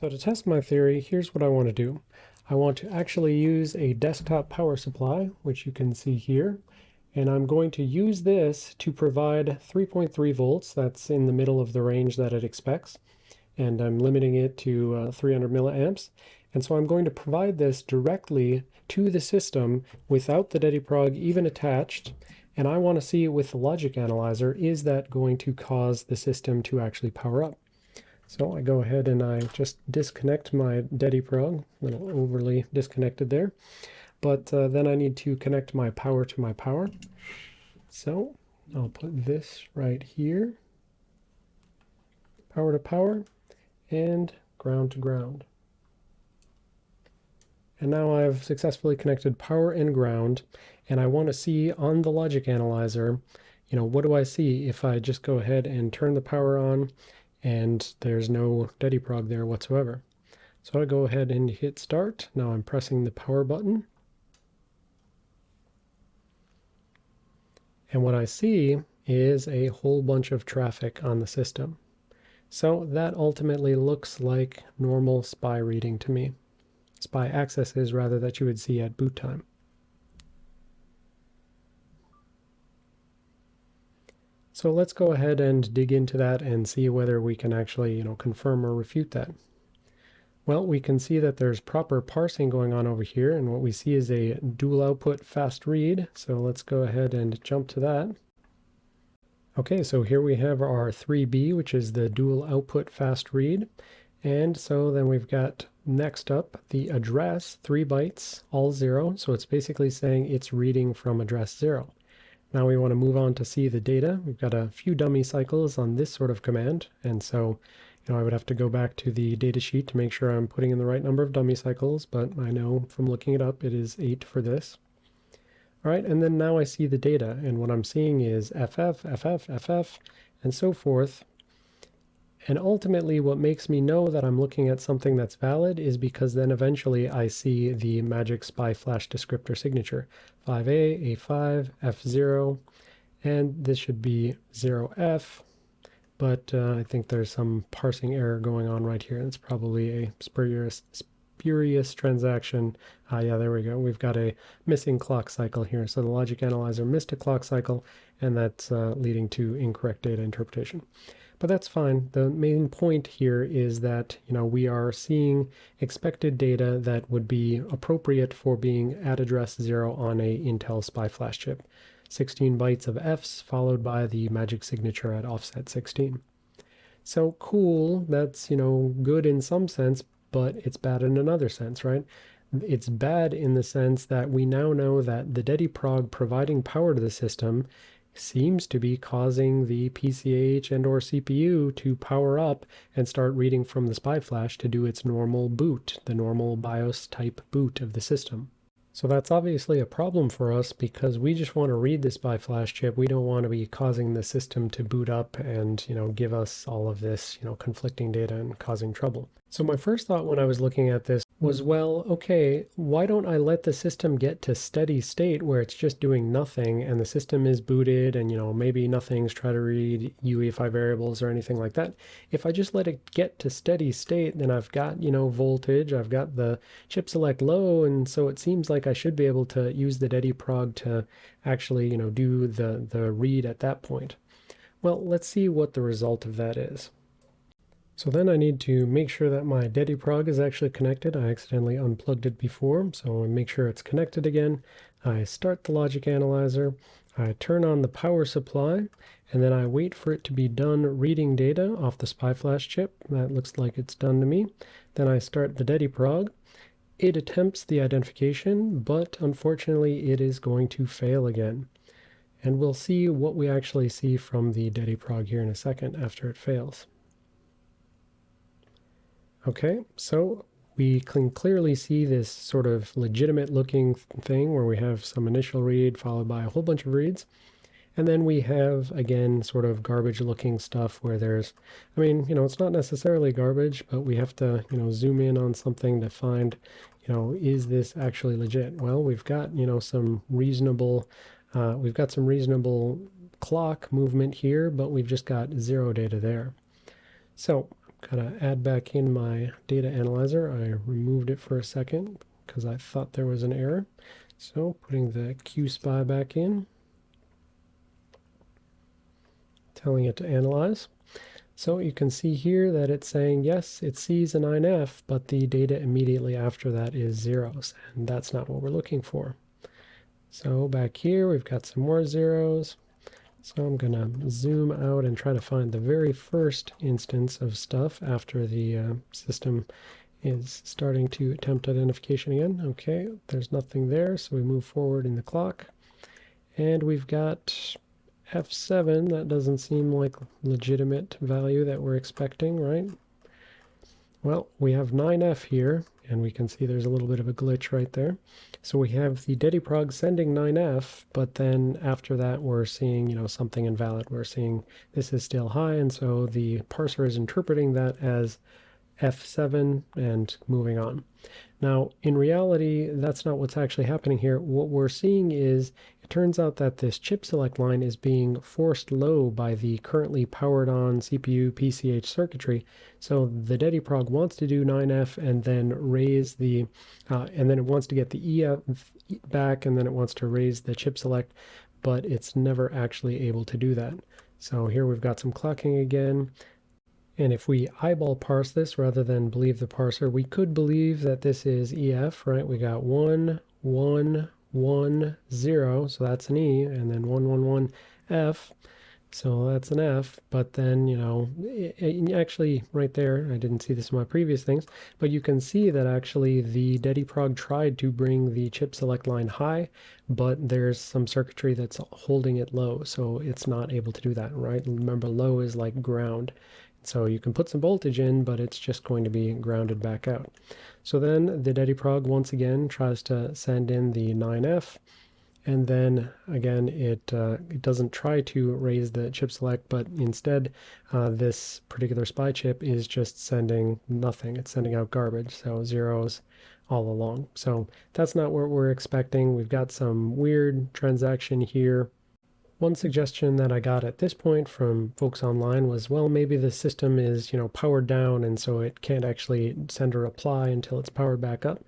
So to test my theory, here's what I want to do. I want to actually use a desktop power supply, which you can see here, and I'm going to use this to provide 3.3 volts. That's in the middle of the range that it expects, and I'm limiting it to uh, 300 milliamps. And so I'm going to provide this directly to the system without the DediProg even attached, and I want to see with the logic analyzer, is that going to cause the system to actually power up? So I go ahead and I just disconnect my DediProg, a little overly disconnected there. But uh, then I need to connect my power to my power. So I'll put this right here, power to power, and ground to ground. And now I've successfully connected power and ground, and I want to see on the logic analyzer, you know, what do I see if I just go ahead and turn the power on and there's no DediProg there whatsoever. So I go ahead and hit start. Now I'm pressing the power button. And what I see is a whole bunch of traffic on the system. So that ultimately looks like normal SPI reading to me. SPI accesses rather that you would see at boot time. So let's go ahead and dig into that and see whether we can actually, you know, confirm or refute that. Well, we can see that there's proper parsing going on over here, and what we see is a dual output fast read. So let's go ahead and jump to that. Okay, so here we have our 3B, which is the dual output fast read. And so then we've got next up the address, 3 bytes, all 0. So it's basically saying it's reading from address 0. Now we want to move on to see the data. We've got a few dummy cycles on this sort of command, and so you know, I would have to go back to the data sheet to make sure I'm putting in the right number of dummy cycles, but I know from looking it up it is 8 for this. All right, and then now I see the data, and what I'm seeing is FF, FF, FF, and so forth, and ultimately what makes me know that I'm looking at something that's valid is because then eventually I see the magic SPI flash descriptor signature. 5A, A5, F0, and this should be 0F, but uh, I think there's some parsing error going on right here. It's probably a spurious, spurious transaction. Ah, yeah, there we go. We've got a missing clock cycle here. So the logic analyzer missed a clock cycle, and that's uh, leading to incorrect data interpretation. But that's fine. The main point here is that, you know, we are seeing expected data that would be appropriate for being at address 0 on a Intel SPI flash chip. 16 bytes of Fs followed by the magic signature at offset 16. So cool, that's, you know, good in some sense, but it's bad in another sense, right? It's bad in the sense that we now know that the DediProg providing power to the system seems to be causing the PCH and or CPU to power up and start reading from the SPI flash to do its normal boot, the normal BIOS type boot of the system. So that's obviously a problem for us because we just want to read this SPI flash chip. We don't want to be causing the system to boot up and, you know, give us all of this, you know, conflicting data and causing trouble. So my first thought when I was looking at this was, well, okay, why don't I let the system get to steady state where it's just doing nothing and the system is booted and, you know, maybe nothing's trying to read UEFI variables or anything like that. If I just let it get to steady state, then I've got, you know, voltage, I've got the chip select low, and so it seems like I should be able to use the DediProg to actually, you know, do the, the read at that point. Well, let's see what the result of that is. So then I need to make sure that my DediProg is actually connected. I accidentally unplugged it before, so I make sure it's connected again. I start the logic analyzer, I turn on the power supply, and then I wait for it to be done reading data off the SPI flash chip. That looks like it's done to me. Then I start the DediProg. It attempts the identification, but unfortunately it is going to fail again. And we'll see what we actually see from the DediProg here in a second after it fails. Okay, so we can clearly see this sort of legitimate looking thing where we have some initial read followed by a whole bunch of reads. And then we have, again, sort of garbage looking stuff where there's, I mean, you know, it's not necessarily garbage, but we have to, you know, zoom in on something to find, you know, is this actually legit? Well, we've got, you know, some reasonable, uh, we've got some reasonable clock movement here, but we've just got zero data there. So gotta add back in my data analyzer. I removed it for a second because I thought there was an error. So putting the QSPI back in, telling it to analyze. So you can see here that it's saying, yes, it sees a 9F, but the data immediately after that is zeros, and that's not what we're looking for. So back here, we've got some more zeros. So I'm going to zoom out and try to find the very first instance of stuff after the uh, system is starting to attempt identification again. Okay, there's nothing there, so we move forward in the clock. And we've got F7, that doesn't seem like legitimate value that we're expecting, right? Well, we have 9F here, and we can see there's a little bit of a glitch right there. So we have the DediProg sending 9F, but then after that we're seeing, you know, something invalid. We're seeing this is still high, and so the parser is interpreting that as F7 and moving on. Now, in reality, that's not what's actually happening here. What we're seeing is it turns out that this chip select line is being forced low by the currently powered on CPU PCH circuitry. So the DediProg wants to do 9F and then raise the, uh, and then it wants to get the EF back and then it wants to raise the chip select, but it's never actually able to do that. So here we've got some clocking again. And if we eyeball parse this rather than believe the parser, we could believe that this is EF, right? We got 1, 1, 1, 0, so that's an E, and then 1, 1, 1, F, so that's an F, but then, you know, it, it actually right there, I didn't see this in my previous things, but you can see that actually the DediProg tried to bring the chip select line high, but there's some circuitry that's holding it low, so it's not able to do that, right? Remember, low is like ground. So you can put some voltage in, but it's just going to be grounded back out. So then the DediProg once again tries to send in the 9F, and then again it, uh, it doesn't try to raise the chip select, but instead uh, this particular SPI chip is just sending nothing. It's sending out garbage, so zeros all along. So that's not what we're expecting. We've got some weird transaction here one suggestion that I got at this point from folks online was, well, maybe the system is, you know, powered down and so it can't actually send a reply until it's powered back up.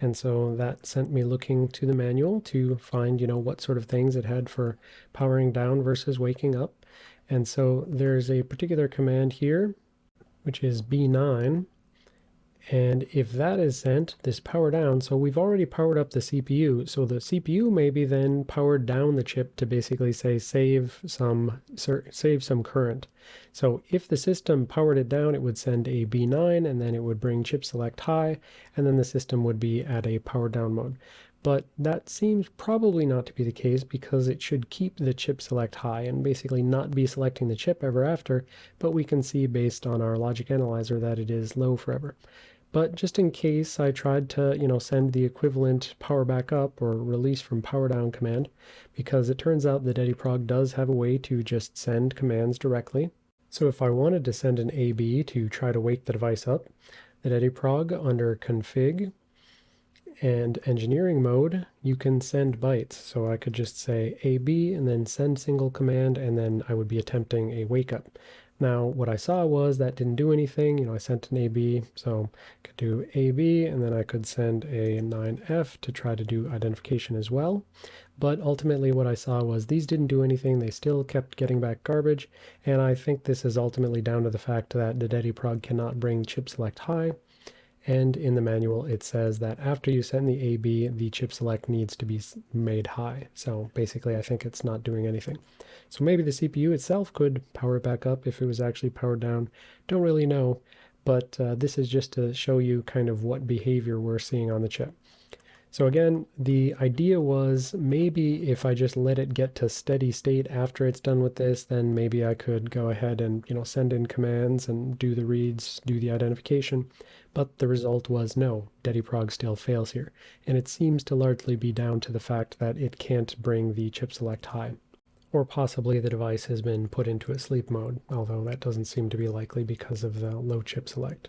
And so that sent me looking to the manual to find, you know, what sort of things it had for powering down versus waking up. And so there's a particular command here, which is B9, and if that is sent, this power down, so we've already powered up the CPU, so the CPU maybe then powered down the chip to basically say save some save some current. So if the system powered it down, it would send a B9 and then it would bring chip select high, and then the system would be at a power down mode. But that seems probably not to be the case because it should keep the chip select high and basically not be selecting the chip ever after, but we can see based on our logic analyzer that it is low forever. But just in case I tried to, you know, send the equivalent power back up or release from power down command, because it turns out that DediProg does have a way to just send commands directly. So if I wanted to send an AB to try to wake the device up, the DediProg under config and engineering mode, you can send bytes. So I could just say AB and then send single command, and then I would be attempting a wake up. Now, what I saw was that didn't do anything. You know, I sent an AB, so I could do AB, and then I could send a 9F to try to do identification as well. But ultimately what I saw was these didn't do anything. They still kept getting back garbage. And I think this is ultimately down to the fact that the DediProg cannot bring chip select high. And in the manual, it says that after you send the AB, the chip select needs to be made high. So basically, I think it's not doing anything. So maybe the CPU itself could power it back up if it was actually powered down. Don't really know, but uh, this is just to show you kind of what behavior we're seeing on the chip. So again, the idea was maybe if I just let it get to steady state after it's done with this, then maybe I could go ahead and, you know, send in commands and do the reads, do the identification. But the result was no, DediProg still fails here. And it seems to largely be down to the fact that it can't bring the chip select high. Or possibly the device has been put into a sleep mode, although that doesn't seem to be likely because of the low chip select.